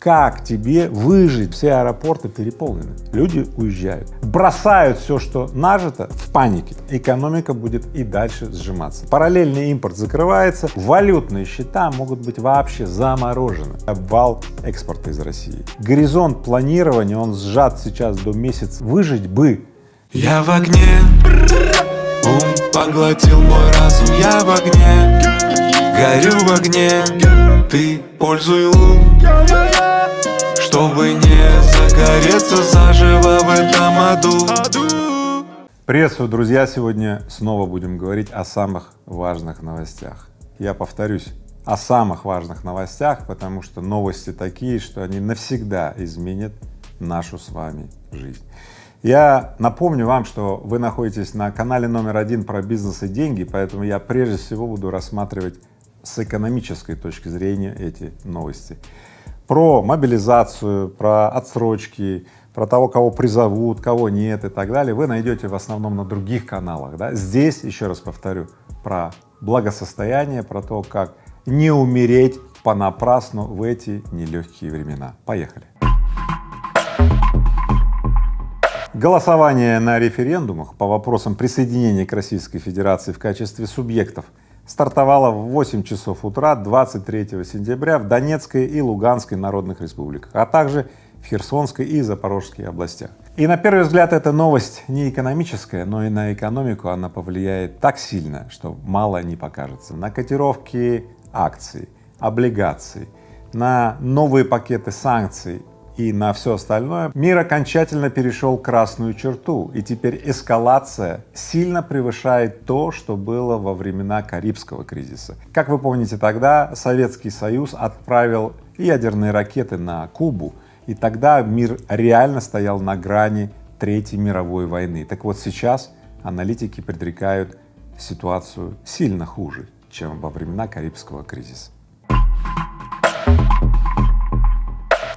Как тебе выжить? Все аэропорты переполнены, люди уезжают, бросают все, что нажито в панике. Экономика будет и дальше сжиматься. Параллельный импорт закрывается, валютные счета могут быть вообще заморожены. Обвал экспорта из России. Горизонт планирования, он сжат сейчас до месяца. Выжить бы. Я в огне, ум поглотил мой разум, я в огне, горю в огне, ты пользуй лун чтобы не загореться заживо в этом аду Приветствую, друзья! Сегодня снова будем говорить о самых важных новостях. Я повторюсь, о самых важных новостях, потому что новости такие, что они навсегда изменят нашу с вами жизнь. Я напомню вам, что вы находитесь на канале номер один про бизнес и деньги, поэтому я прежде всего буду рассматривать с экономической точки зрения эти новости про мобилизацию, про отсрочки, про того, кого призовут, кого нет и так далее, вы найдете в основном на других каналах. Да? Здесь, еще раз повторю, про благосостояние, про то, как не умереть понапрасну в эти нелегкие времена. Поехали! Голосование на референдумах по вопросам присоединения к Российской Федерации в качестве субъектов стартовала в 8 часов утра 23 сентября в Донецкой и Луганской народных республиках, а также в Херсонской и Запорожской областях. И на первый взгляд эта новость не экономическая, но и на экономику она повлияет так сильно, что мало не покажется. На котировки акций, облигаций, на новые пакеты санкций и на все остальное, мир окончательно перешел красную черту, и теперь эскалация сильно превышает то, что было во времена Карибского кризиса. Как вы помните, тогда Советский Союз отправил ядерные ракеты на Кубу, и тогда мир реально стоял на грани Третьей мировой войны. Так вот сейчас аналитики предрекают ситуацию сильно хуже, чем во времена Карибского кризиса.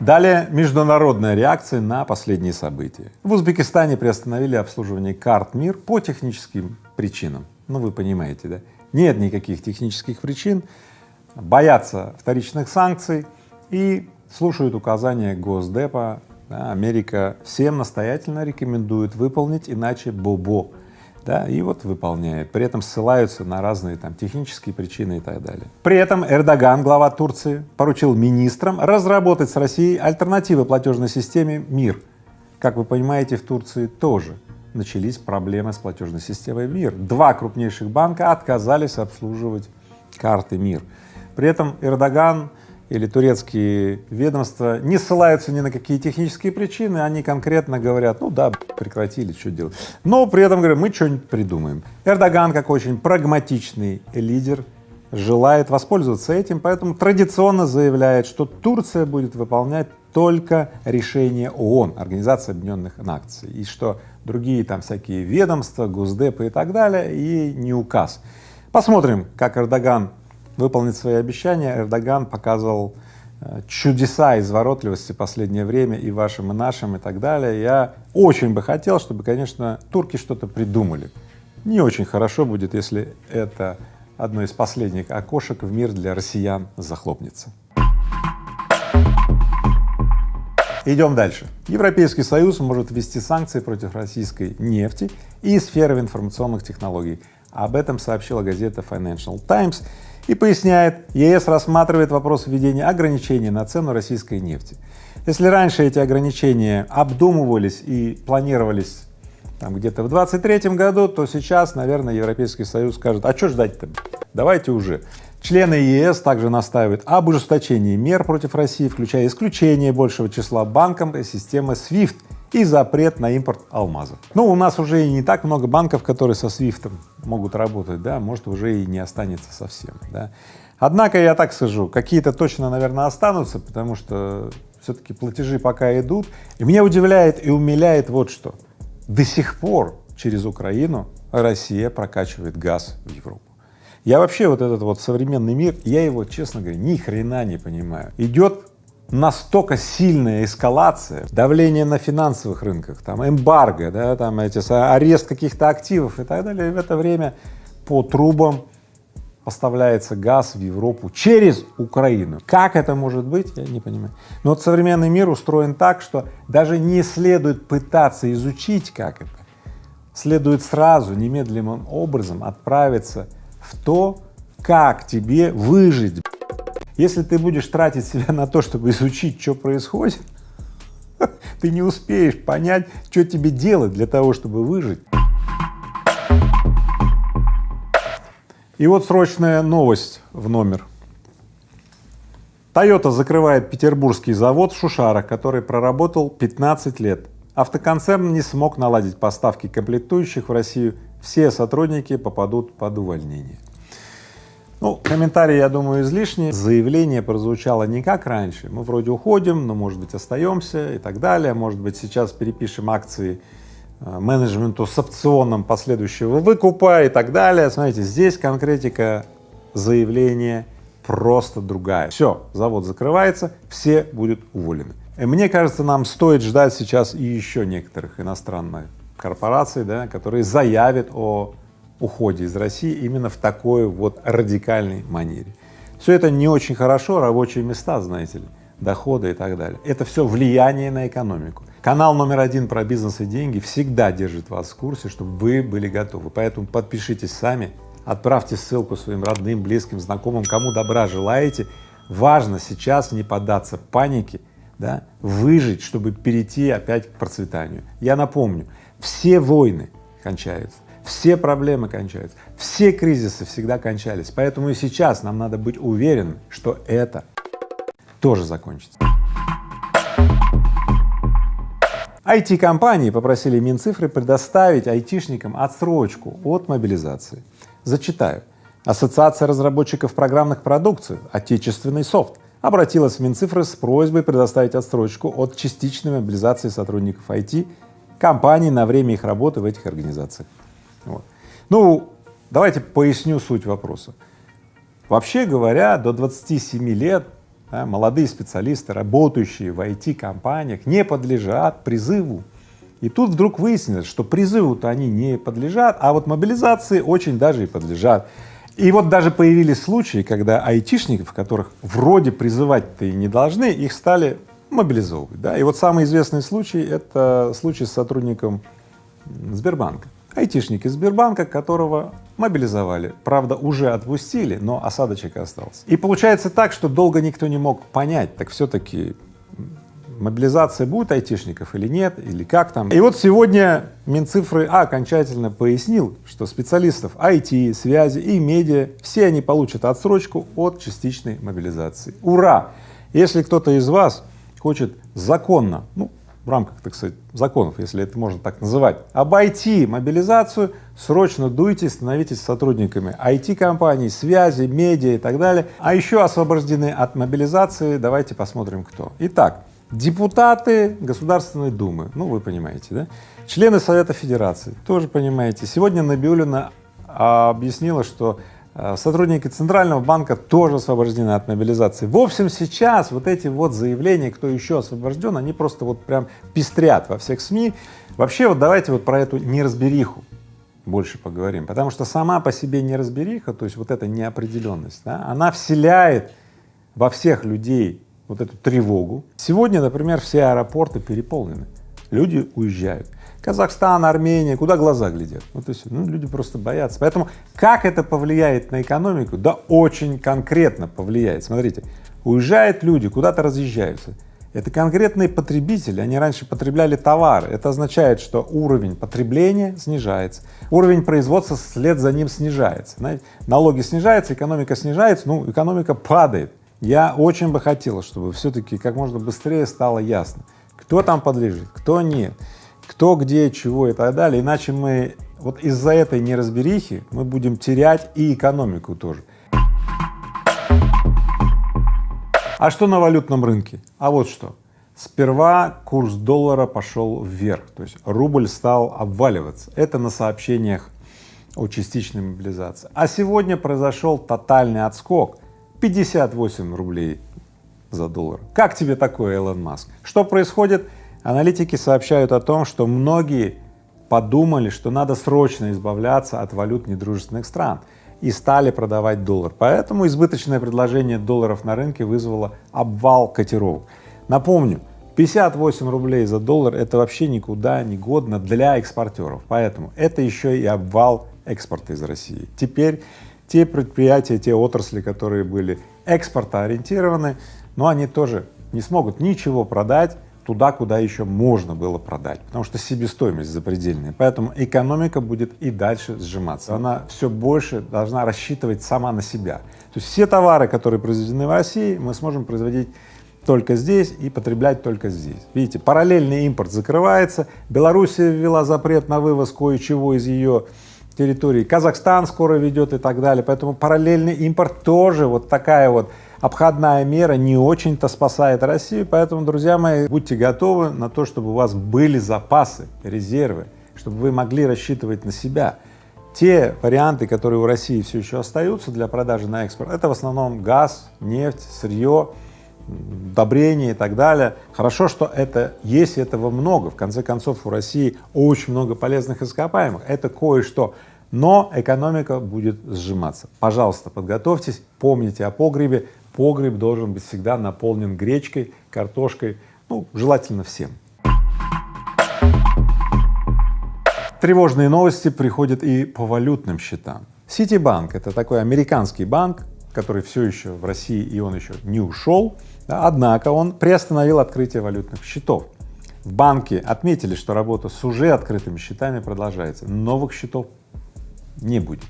Далее международная реакция на последние события. В Узбекистане приостановили обслуживание карт МИР по техническим причинам. Ну, вы понимаете, да? Нет никаких технических причин, боятся вторичных санкций и слушают указания Госдепа. Америка всем настоятельно рекомендует выполнить, иначе бобо да, и вот выполняют, при этом ссылаются на разные там технические причины и так далее. При этом Эрдоган, глава Турции, поручил министрам разработать с Россией альтернативы платежной системе МИР. Как вы понимаете, в Турции тоже начались проблемы с платежной системой МИР. Два крупнейших банка отказались обслуживать карты МИР. При этом Эрдоган или турецкие ведомства не ссылаются ни на какие технические причины, они конкретно говорят, ну да, прекратили, что делать. Но при этом говорят, мы что-нибудь придумаем. Эрдоган, как очень прагматичный лидер, желает воспользоваться этим, поэтому традиционно заявляет, что Турция будет выполнять только решение ООН, Организации Объединенных Наций, и что другие там всякие ведомства, Госдепы и так далее, ей не указ. Посмотрим, как Эрдоган выполнить свои обещания. Эрдоган показывал э, чудеса изворотливости в последнее время и вашим, и нашим, и так далее. Я очень бы хотел, чтобы, конечно, турки что-то придумали. Не очень хорошо будет, если это одно из последних окошек в мир для россиян захлопнется. Идем дальше. Европейский Союз может ввести санкции против российской нефти и сферы информационных технологий. Об этом сообщила газета Financial Times и поясняет, ЕС рассматривает вопрос введения ограничений на цену российской нефти. Если раньше эти ограничения обдумывались и планировались там где-то в 23 году, то сейчас, наверное, Европейский Союз скажет, а что ждать-то, давайте уже. Члены ЕС также настаивают об ужесточении мер против России, включая исключение большего числа банков из системы SWIFT и запрет на импорт алмазов. Ну, у нас уже и не так много банков, которые со SWIFT могут работать, да, может уже и не останется совсем, да. Однако я так скажу, какие-то точно, наверное, останутся, потому что все-таки платежи пока идут. И меня удивляет и умиляет вот что. До сих пор через Украину Россия прокачивает газ в Европу. Я вообще вот этот вот современный мир, я его, честно говоря, ни хрена не понимаю. Идет настолько сильная эскалация, давление на финансовых рынках, там эмбарго, да, там эти, арест каких-то активов и так далее, в это время по трубам поставляется газ в Европу через Украину. Как это может быть, я не понимаю. Но вот современный мир устроен так, что даже не следует пытаться изучить, как это, следует сразу, немедленным образом отправиться в то, как тебе выжить. Если ты будешь тратить себя на то, чтобы изучить, что происходит, ты не успеешь понять, что тебе делать для того, чтобы выжить. И вот срочная новость в номер. Toyota закрывает петербургский завод в Шушарах, который проработал 15 лет. Автоконцерн не смог наладить поставки комплектующих в Россию, все сотрудники попадут под увольнение. Ну, комментарий, я думаю, излишний. Заявление прозвучало не как раньше. Мы вроде уходим, но, может быть, остаемся и так далее. Может быть, сейчас перепишем акции Э, менеджменту с опционом последующего выкупа и так далее. Смотрите, здесь конкретика заявления просто другая. Все, завод закрывается, все будут уволены. И мне кажется, нам стоит ждать сейчас и еще некоторых иностранных корпораций, да, которые заявят о уходе из России именно в такой вот радикальной манере. Все это не очень хорошо, рабочие места, знаете ли, доходы и так далее. Это все влияние на экономику. Канал номер один про бизнес и деньги всегда держит вас в курсе, чтобы вы были готовы. Поэтому подпишитесь сами, отправьте ссылку своим родным, близким, знакомым, кому добра желаете. Важно сейчас не поддаться панике, да, выжить, чтобы перейти опять к процветанию. Я напомню, все войны кончаются, все проблемы кончаются, все кризисы всегда кончались, поэтому и сейчас нам надо быть уверенным, что это тоже закончится. IT-компании попросили Минцифры предоставить айтишникам отсрочку от мобилизации. Зачитаю. Ассоциация разработчиков программных продукций «Отечественный софт» обратилась в Минцифры с просьбой предоставить отсрочку от частичной мобилизации сотрудников IT компаний на время их работы в этих организациях. Вот. Ну, давайте поясню суть вопроса. Вообще говоря, до 27 лет да, молодые специалисты, работающие в IT-компаниях, не подлежат призыву. И тут вдруг выяснилось, что призыву-то они не подлежат, а вот мобилизации очень даже и подлежат. И вот даже появились случаи, когда айтишников, которых вроде призывать-то и не должны, их стали мобилизовывать. Да? И вот самый известный случай — это случай с сотрудником Сбербанка. Айтишник из Сбербанка, которого мобилизовали, правда, уже отпустили, но осадочек остался. И получается так, что долго никто не мог понять, так все-таки мобилизация будет айтишников или нет, или как там. И вот сегодня Минцифры а, окончательно пояснил, что специалистов IT, связи и медиа, все они получат отсрочку от частичной мобилизации. Ура! Если кто-то из вас хочет законно, ну, в рамках, так сказать, законов, если это можно так называть, обойти мобилизацию, срочно дуйте, становитесь сотрудниками IT-компаний, связи, медиа и так далее. А еще освобождены от мобилизации, давайте посмотрим кто. Итак, депутаты Государственной Думы, ну вы понимаете, да? Члены Совета Федерации, тоже понимаете. Сегодня Набиулина объяснила, что сотрудники Центрального банка тоже освобождены от мобилизации. В общем, сейчас вот эти вот заявления, кто еще освобожден, они просто вот прям пестрят во всех СМИ. Вообще вот давайте вот про эту неразбериху больше поговорим, потому что сама по себе неразбериха, то есть вот эта неопределенность, да, она вселяет во всех людей вот эту тревогу. Сегодня, например, все аэропорты переполнены, люди уезжают. Казахстан, Армения, куда глаза глядят. Вот и все. Ну, люди просто боятся. Поэтому как это повлияет на экономику? Да очень конкретно повлияет. Смотрите, уезжают люди, куда-то разъезжаются. Это конкретные потребители, они раньше потребляли товары. Это означает, что уровень потребления снижается, уровень производства вслед за ним снижается. Знаете, налоги снижаются, экономика снижается, ну, экономика падает. Я очень бы хотел, чтобы все-таки как можно быстрее стало ясно, кто там подлежит, кто нет кто, где, чего и так далее, иначе мы вот из-за этой неразберихи мы будем терять и экономику тоже. А что на валютном рынке? А вот что. Сперва курс доллара пошел вверх, то есть рубль стал обваливаться. Это на сообщениях о частичной мобилизации. А сегодня произошел тотальный отскок 58 рублей за доллар. Как тебе такое, Элон Маск? Что происходит? Аналитики сообщают о том, что многие подумали, что надо срочно избавляться от валют недружественных стран и стали продавать доллар. Поэтому избыточное предложение долларов на рынке вызвало обвал котировок. Напомню, 58 рублей за доллар — это вообще никуда не годно для экспортеров, поэтому это еще и обвал экспорта из России. Теперь те предприятия, те отрасли, которые были экспортоориентированы, но они тоже не смогут ничего продать туда, куда еще можно было продать, потому что себестоимость запредельная. Поэтому экономика будет и дальше сжиматься. Она все больше должна рассчитывать сама на себя. То есть все товары, которые произведены в России, мы сможем производить только здесь и потреблять только здесь. Видите, параллельный импорт закрывается, Белоруссия ввела запрет на вывоз кое-чего из ее территории, Казахстан скоро ведет и так далее, поэтому параллельный импорт тоже вот такая вот обходная мера не очень-то спасает Россию, поэтому, друзья мои, будьте готовы на то, чтобы у вас были запасы, резервы, чтобы вы могли рассчитывать на себя. Те варианты, которые у России все еще остаются для продажи на экспорт, это в основном газ, нефть, сырье, удобрения и так далее. Хорошо, что это есть, этого много. В конце концов, у России очень много полезных ископаемых. Это кое-что но экономика будет сжиматься. Пожалуйста, подготовьтесь, помните о погребе, погреб должен быть всегда наполнен гречкой, картошкой, ну, желательно всем. Тревожные новости приходят и по валютным счетам. Ситибанк — это такой американский банк, который все еще в России и он еще не ушел, да, однако он приостановил открытие валютных счетов. В банке отметили, что работа с уже открытыми счетами продолжается, новых счетов не будет.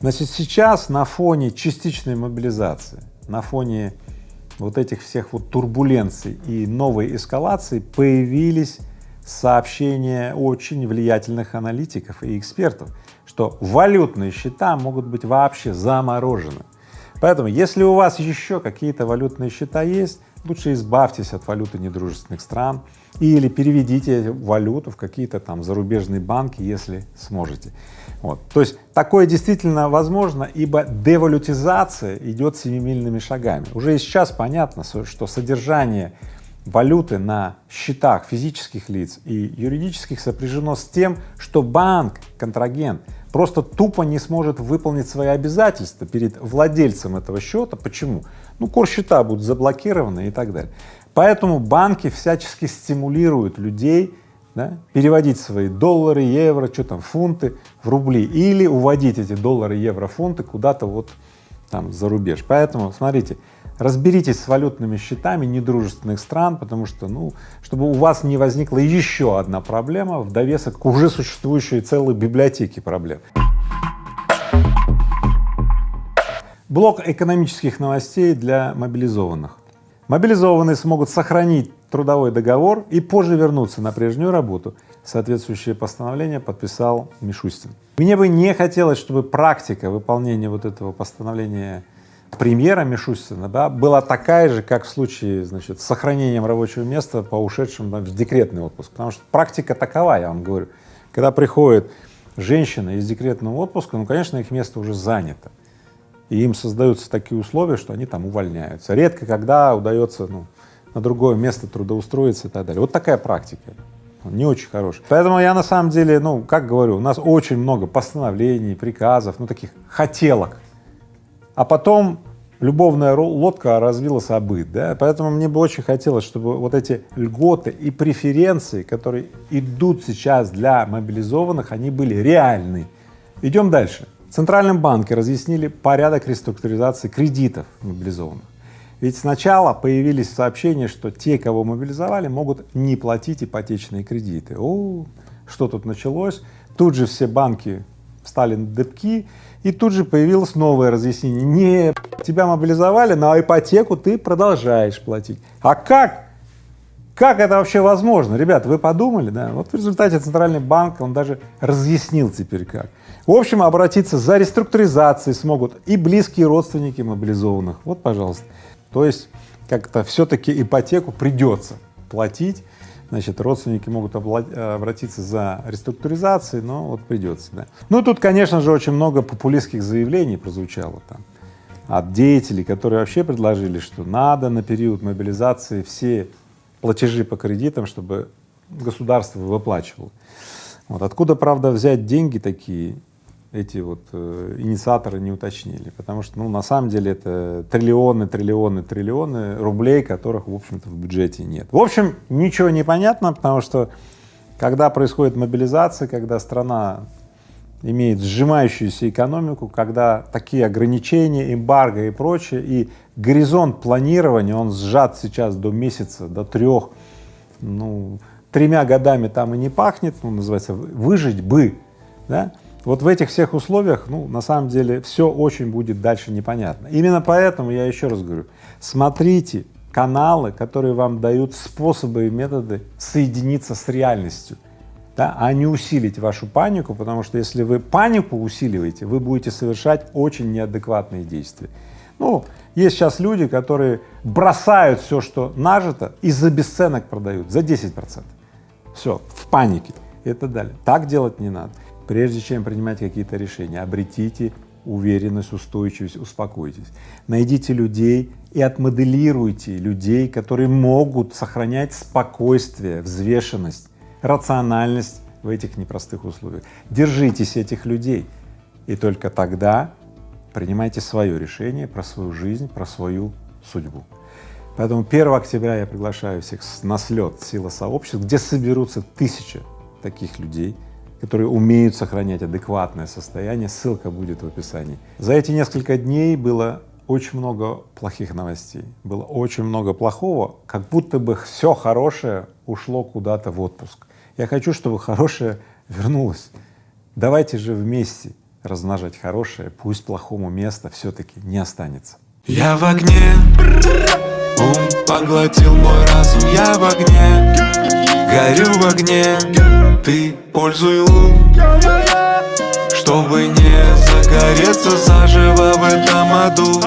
Значит, сейчас на фоне частичной мобилизации на фоне вот этих всех вот турбуленций и новой эскалации появились сообщения очень влиятельных аналитиков и экспертов, что валютные счета могут быть вообще заморожены. Поэтому, если у вас еще какие-то валютные счета есть, лучше избавьтесь от валюты недружественных стран или переведите валюту в какие-то там зарубежные банки, если сможете. Вот. То есть такое действительно возможно, ибо девалютизация идет семимильными шагами. Уже сейчас понятно, что содержание валюты на счетах физических лиц и юридических сопряжено с тем, что банк, контрагент, просто тупо не сможет выполнить свои обязательства перед владельцем этого счета. Почему? Ну, курс счета будут заблокированы и так далее. Поэтому банки всячески стимулируют людей да, переводить свои доллары, евро, что там, фунты в рубли или уводить эти доллары, евро, фунты куда-то вот там за рубеж. Поэтому, смотрите, разберитесь с валютными счетами недружественных стран, потому что, ну, чтобы у вас не возникла еще одна проблема в довесок к уже существующей целой библиотеке проблем. Блок экономических новостей для мобилизованных. Мобилизованные смогут сохранить трудовой договор и позже вернуться на прежнюю работу. Соответствующее постановление подписал Мишустин. Мне бы не хотелось, чтобы практика выполнения вот этого постановления премьера Мишустина да, была такая же, как в случае значит, с сохранением рабочего места по ушедшим да, в декретный отпуск, потому что практика такова, я вам говорю, когда приходит женщина из декретного отпуска, ну, конечно, их место уже занято, и им создаются такие условия, что они там увольняются. Редко когда удается ну, на другое место трудоустроиться и так далее. Вот такая практика, не очень хорошая. Поэтому я на самом деле, ну, как говорю, у нас очень много постановлений, приказов, ну, таких хотелок, а потом любовная лодка развилась обыт, да, поэтому мне бы очень хотелось, чтобы вот эти льготы и преференции, которые идут сейчас для мобилизованных, они были реальны. Идем дальше. В Центральном банке разъяснили порядок реструктуризации кредитов мобилизованных. Ведь сначала появились сообщения, что те, кого мобилизовали, могут не платить ипотечные кредиты. О, что тут началось? Тут же все банки встали на дыбки, и тут же появилось новое разъяснение. Не, тебя мобилизовали, на ипотеку ты продолжаешь платить. А как? Как это вообще возможно? Ребята, вы подумали, да? Вот в результате Центральный банк, он даже разъяснил теперь как. В общем, обратиться за реструктуризацией смогут и близкие родственники мобилизованных. Вот, пожалуйста. То есть как-то все-таки ипотеку придется платить, значит, родственники могут обратиться за реструктуризацией, но вот придется, да. Ну, тут, конечно же, очень много популистских заявлений прозвучало там от деятелей, которые вообще предложили, что надо на период мобилизации все платежи по кредитам, чтобы государство выплачивало. Вот откуда, правда, взять деньги такие, эти вот э, инициаторы не уточнили, потому что, ну, на самом деле это триллионы, триллионы, триллионы рублей, которых, в общем-то, в бюджете нет. В общем, ничего не понятно, потому что когда происходит мобилизация, когда страна имеет сжимающуюся экономику, когда такие ограничения, эмбарго и прочее, и горизонт планирования, он сжат сейчас до месяца, до трех, ну, тремя годами там и не пахнет, ну, называется, выжить бы, да, вот в этих всех условиях, ну, на самом деле, все очень будет дальше непонятно. Именно поэтому я еще раз говорю, смотрите каналы, которые вам дают способы и методы соединиться с реальностью, да, а не усилить вашу панику, потому что если вы панику усиливаете, вы будете совершать очень неадекватные действия. Ну, есть сейчас люди, которые бросают все, что нажито, и за бесценок продают, за 10 процентов. Все, в панике и так далее. Так делать не надо. Прежде чем принимать какие-то решения, обретите уверенность, устойчивость, успокойтесь. Найдите людей и отмоделируйте людей, которые могут сохранять спокойствие, взвешенность, рациональность в этих непростых условиях. Держитесь этих людей, и только тогда принимайте свое решение про свою жизнь, про свою судьбу. Поэтому 1 октября я приглашаю всех на слет «Сила сообществ», где соберутся тысячи таких людей, которые умеют сохранять адекватное состояние, ссылка будет в описании. За эти несколько дней было очень много плохих новостей, было очень много плохого, как будто бы все хорошее ушло куда-то в отпуск. Я хочу, чтобы хорошее вернулось. Давайте же вместе размножать хорошее, пусть плохому места все-таки не останется. Я в огне, ум поглотил мой разум, я в огне, горю в огне. Ты пользуй лун. Чтобы не загореться заживо в этом аду